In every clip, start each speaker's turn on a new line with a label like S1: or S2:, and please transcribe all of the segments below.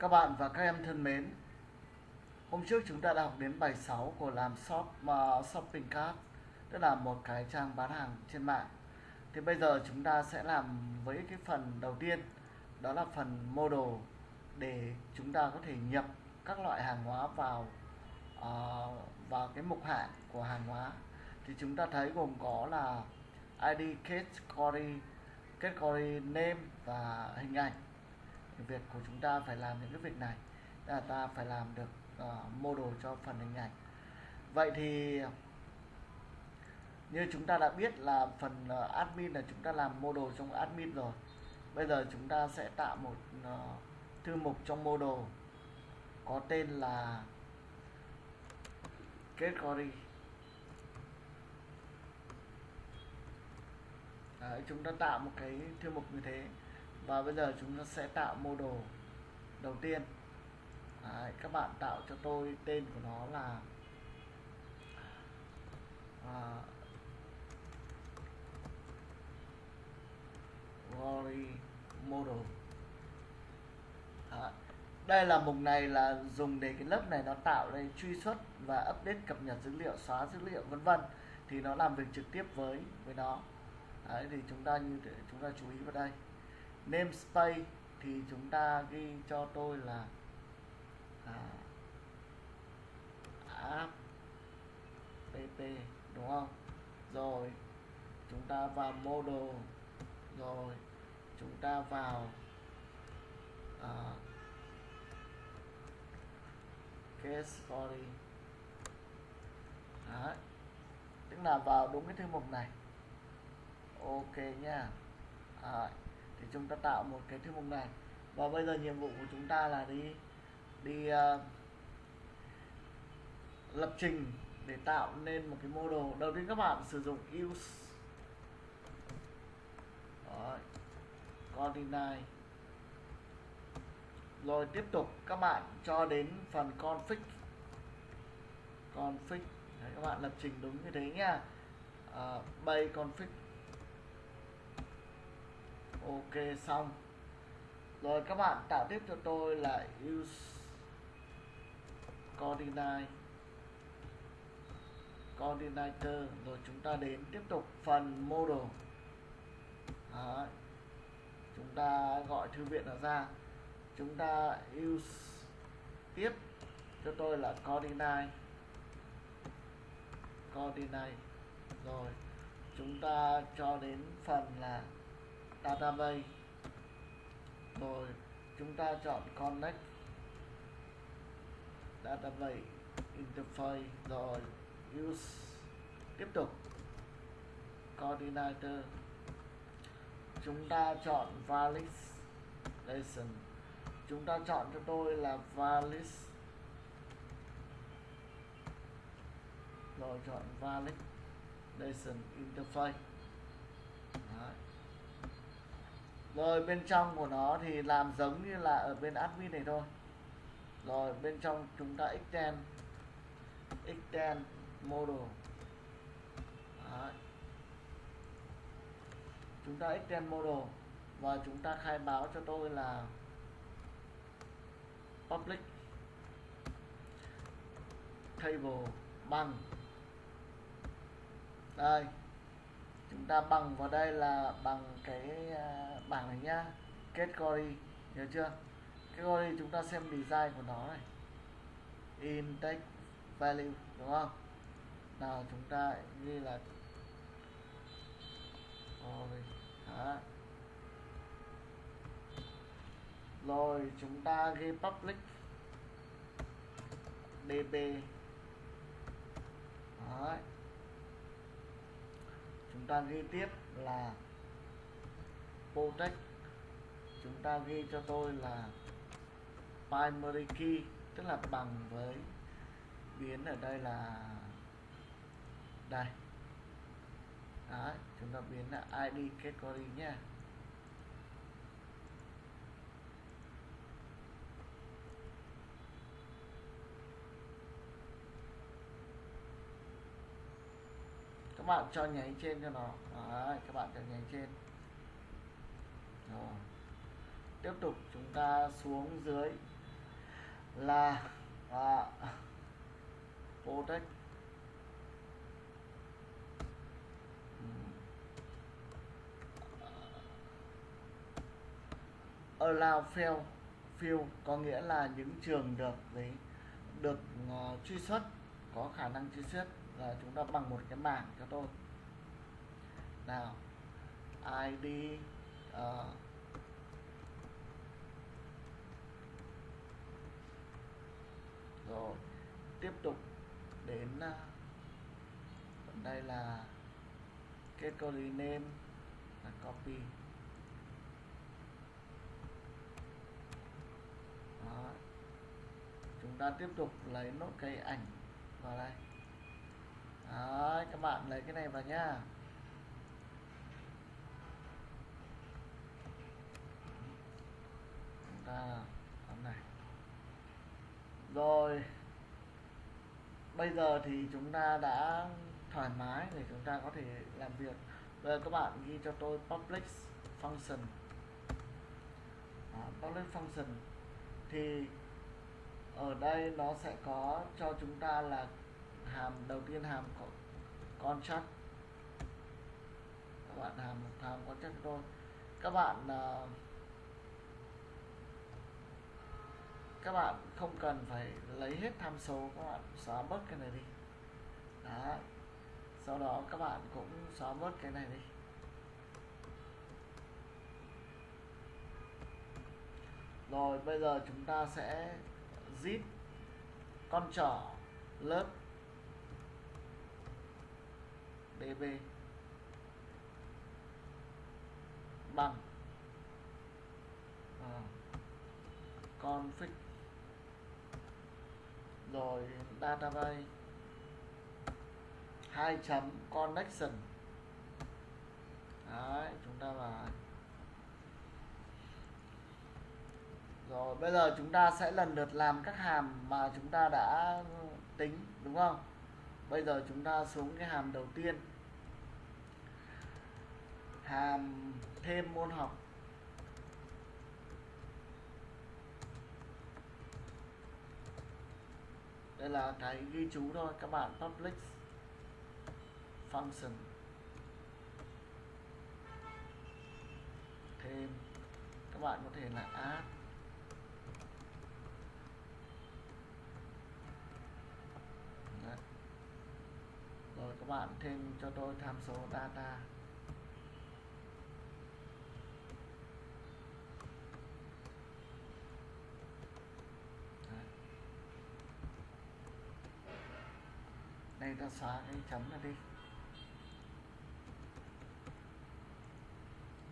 S1: Các bạn và các em thân mến, hôm trước chúng ta đã học đến bài 6 của làm shop uh, shopping cart, tức là một cái trang bán hàng trên mạng. Thì bây giờ chúng ta sẽ làm với cái phần đầu tiên, đó là phần model để chúng ta có thể nhập các loại hàng hóa vào uh, vào cái mục hạng của hàng hóa. Thì chúng ta thấy gồm có là ID, category, category name và hình ảnh việc của chúng ta phải làm những cái việc này. Là ta phải làm được ờ, uh, model cho phần hình ảnh. Vậy thì như chúng ta đã biết là phần uh, admin là chúng ta làm model trong admin rồi. Bây giờ chúng ta sẽ tạo một uh, thư mục trong model có tên là category. Đấy, chúng ta tạo một cái thư mục như thế và bây giờ chúng ta sẽ tạo mô đồ đầu tiên. Đấy, các bạn tạo cho tôi tên của nó là à, Glory model. Đấy. đây là mục này là dùng để cái lớp này nó tạo đây truy xuất và update cập nhật dữ liệu xóa dữ liệu vân vân. Thì nó làm việc trực tiếp với với nó. Đấy, thì chúng ta như thế chúng ta chú ý vào đây namespace thì chúng ta ghi cho tôi là à, app pp đúng không? Rồi chúng ta vào model. Rồi chúng ta vào à, case story. Đấy. tức là vào đúng cái thư mục này. Ok nha. Đấy thì chúng ta tạo một cái thư mục này. Và bây giờ nhiệm vụ của chúng ta là đi đi uh, lập trình để tạo nên một cái mô đồ đầu tiên các bạn sử dụng use. Đấy. coordinate rồi tiếp tục các bạn cho đến phần config. Config. Đấy, các bạn lập trình đúng như thế nha. Uh, bay config ok, xong. Rồi các bạn tạo tiếp cho tôi là use coordinate. Coordinator, rồi chúng ta đến tiếp tục phần model. Đấy. chúng ta gọi thư viện nó ra. Chúng ta use tiếp cho tôi là coordinate. Coordinate. Rồi, chúng ta cho đến phần là database. Rồi, chúng ta chọn connect. Database interface. Rồi, use. Tiếp tục. Coordinator. Chúng ta chọn validation. Chúng ta chọn cho tôi là valid. Rồi, chọn validation interface Đấy rồi, bên trong của nó thì làm giống như là ở bên admin này thôi. Rồi, bên trong chúng ta extend extend model. Đấy. chúng ta extend model. Và chúng ta khai báo cho tôi là public table bằng. Đây chúng ta bằng vào đây là bằng cái à, bảng này nhá. Category nhớ chưa? Category chúng ta xem design của nó này. Index value, đúng không? Nào, chúng ta ghi là rồi, hả? Rồi, chúng ta ghi public. Db Đấy ta ghi tiếp là protect chúng ta ghi cho tôi là primary key tức là bằng với biến ở đây là đây. Đấy, chúng ta biến là ID category nhé các bạn cho nháy trên cho nó. Đấy, các bạn cho nháy trên. Rồi. Tiếp tục chúng ta xuống dưới là à, protect ừ. allow fail field có nghĩa là những trường được đấy được uh, truy xuất có khả năng truy xuất là chúng ta bằng một cái bảng cho tôi. Nào id uh, ờ, rồi tiếp tục đến uh, đây là category name là copy. Đó. chúng ta tiếp tục lấy nốt cái ảnh vào đây. Đấy, các bạn lấy cái này vào nhá. Chúng ta này. Rồi bây giờ thì chúng ta đã thoải mái để chúng ta có thể làm việc. Bây giờ các bạn ghi cho tôi public function. Đó, public function. Thì ở đây nó sẽ có cho chúng ta là hàm đầu tiên hàm con contract các bạn hàm một hàm contract cho thôi. Các bạn uh, các bạn không cần phải lấy hết tham số các bạn xóa bớt cái này đi. Đó sau đó các bạn cũng xóa bớt cái này đi. Rồi bây giờ chúng ta sẽ zip con trỏ lớp db bằng. À, config. Rồi database. Hai chấm connection. Đấy chúng ta vào rồi bây giờ chúng ta sẽ lần lượt làm các hàm mà chúng ta đã tính đúng không bây giờ chúng ta xuống cái hàm đầu tiên. Hàm thêm môn học. Đây là cái ghi chú thôi, các bạn. Public function. Thêm. Các bạn có thể là add Đấy. rồi các bạn thêm cho tôi tham số data. Đây ta xóa cái chấm này đi.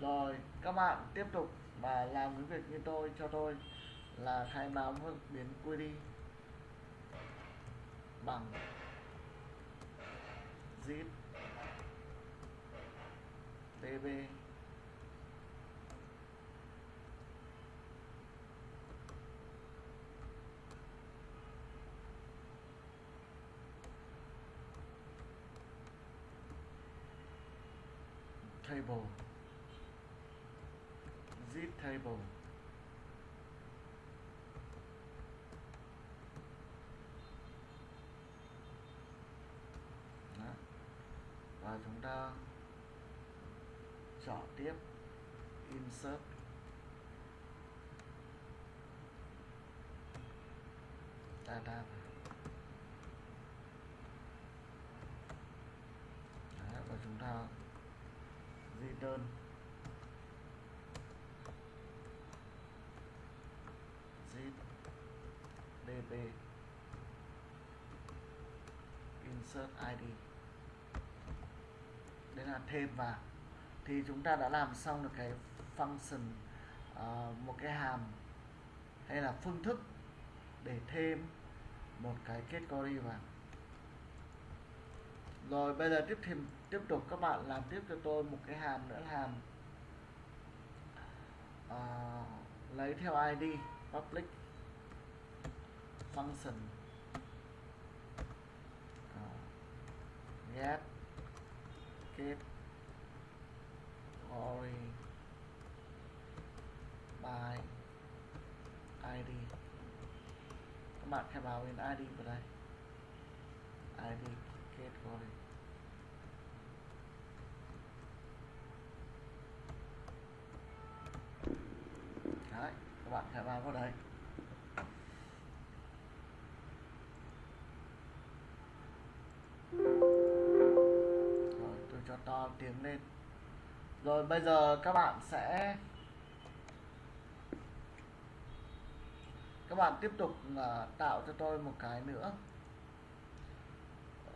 S1: Rồi, các bạn tiếp tục và làm cái việc như tôi cho tôi là khai báo biến query bằng zip. Db table. Zip table Đó và chúng ta chọn tiếp. Insert. Data Đấy, và chúng ta return zip db insert id đấy là thêm vào. Thì chúng ta đã làm xong được cái function uh, một cái hàm hay là phương thức để thêm một cái category vào. Rồi bây giờ tiếp thêm tiếp tục các bạn làm tiếp cho tôi một cái hàm nữa là hàm uh, lấy theo id public function. Uh, get kết glory by id các bạn khai báo bên ID vào đây. ID kết glory đấy, các bạn khai báo vào đây. Tiến lên. Rồi, bây giờ các bạn sẽ, các bạn tiếp tục à, tạo cho tôi một cái nữa.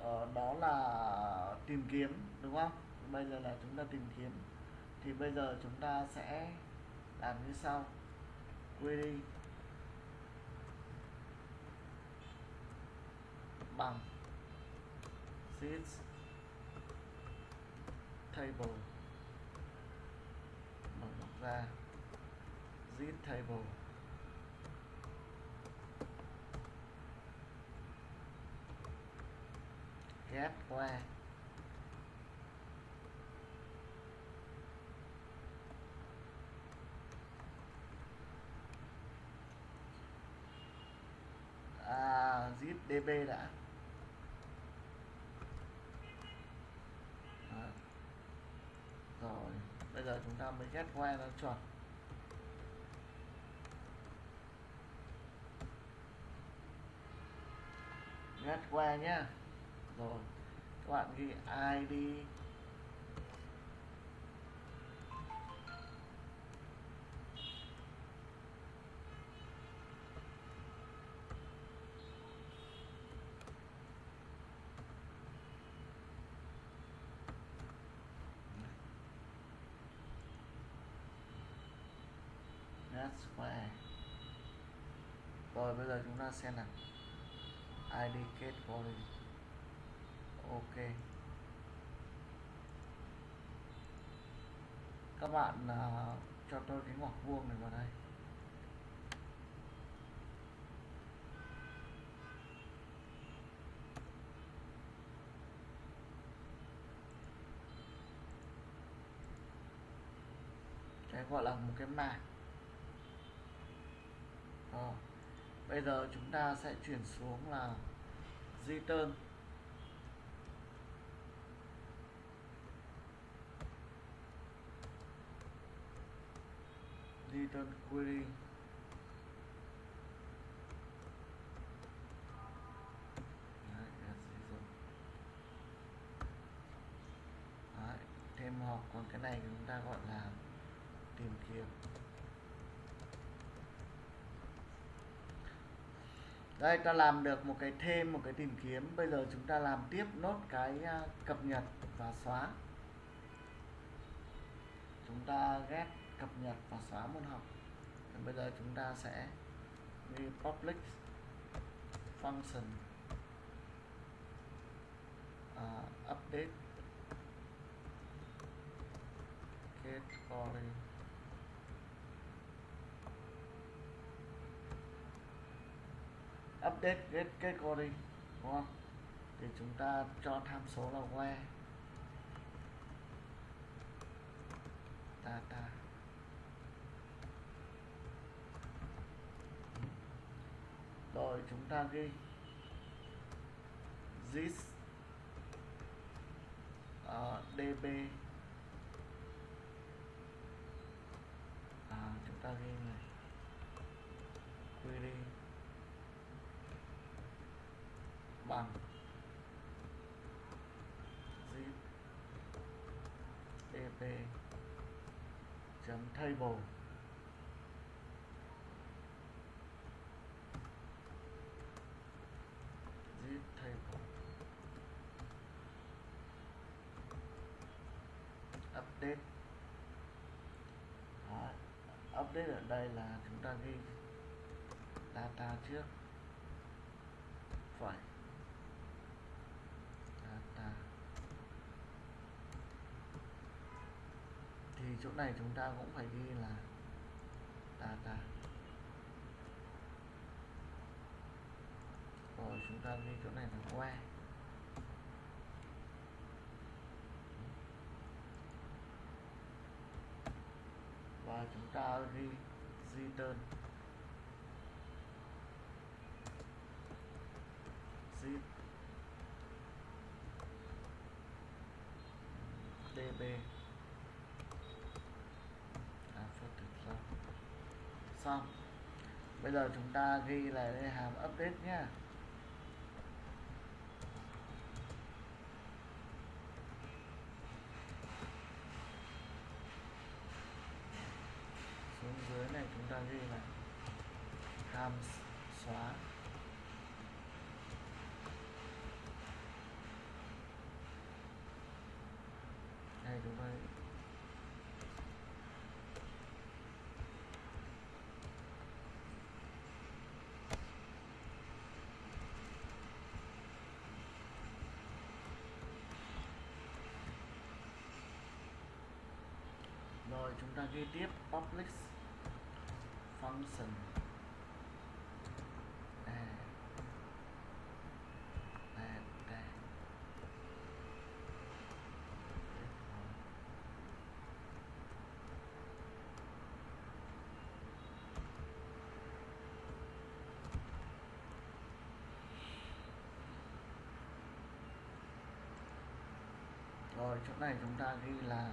S1: Ờ, đó là tìm kiếm, đúng không? Bây giờ là chúng ta tìm kiếm. Thì bây giờ chúng ta sẽ làm như sau. Query bằng. Seeds table. Mở ngoặc ra. Zip table. Ghép qua. À zip db đã Đó. rồi bây giờ chúng ta mới ghét qua nó chuẩn. Ghét qua nhá. Rồi, các bạn ghi id That's rồi bây giờ chúng ta xem nào. Id kết query ok. Các bạn uh, cho tôi cái ngoặc vuông này vào đây. Cái gọi là một cái mảng Rồi bây giờ chúng ta sẽ chuyển xuống là return return query Đấy, query thêm hoặc còn cái này chúng ta gọi là tìm kiếm. Đây ta làm được một cái thêm một cái tìm kiếm. Bây giờ chúng ta làm tiếp nốt cái à, cập nhật và xóa. Chúng ta ghét cập nhật và xóa môn học. Thì bây giờ chúng ta sẽ đi public function uh, update. Category update get category đúng không? Thì chúng ta cho tham số là where. Data. Rồi chúng ta ghi. This ờ, uh, db à, chúng ta ghi này query bằng zip db chấm table zip table update. Đó. update ở đây là chúng ta ghi data trước. Phải data thì chỗ này chúng ta cũng phải ghi là data rồi, chúng ta ghi chỗ này là where và chúng ta ghi return xong bây giờ chúng ta ghi lại đây, hàm update nhé xuống dưới này chúng ta ghi lại. Hàm xóa đây đúng rồi rồi chúng ta ghi tiếp. Public function. À. À, à. Rồi chỗ này chúng ta ghi là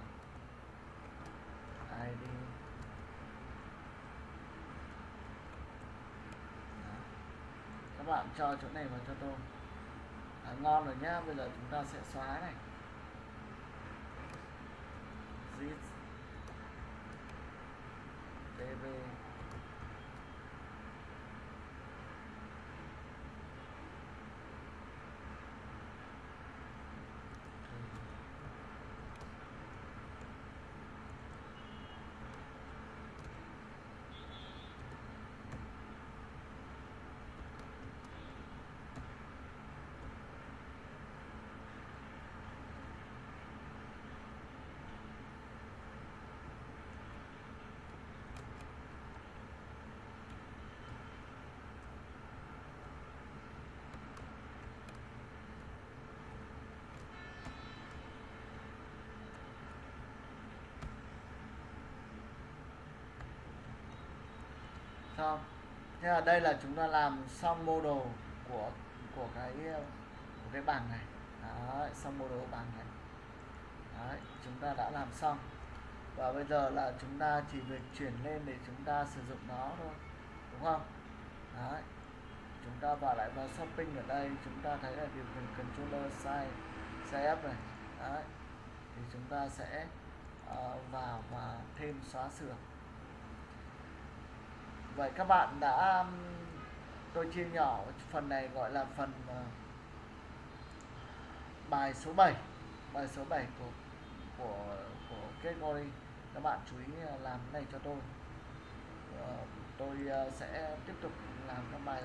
S1: id Đó. các bạn cho chỗ này vào cho tôi. À, ngon rồi nhá bây giờ chúng ta sẽ xóa này. Zip. Tv không thế là đây là chúng ta làm xong mô đồ của của cái của cái bảng này. Đấy, xong đồ bảng này. Đấy, chúng ta đã làm xong. Và bây giờ là chúng ta chỉ việc chuyển lên để chúng ta sử dụng nó thôi đúng không? Đấy. chúng ta vào lại vào shopping ở đây chúng ta thấy là điều khiển controller size size up này. Đấy. thì chúng ta sẽ uh, vào và thêm xóa sửa vậy các bạn đã um, tôi chia nhỏ phần này gọi là phần uh, bài số 7 bài số 7 của của của category các bạn chú ý ờ, làm cái này cho tôi. Uh, tôi uh, sẽ tiếp tục làm các bài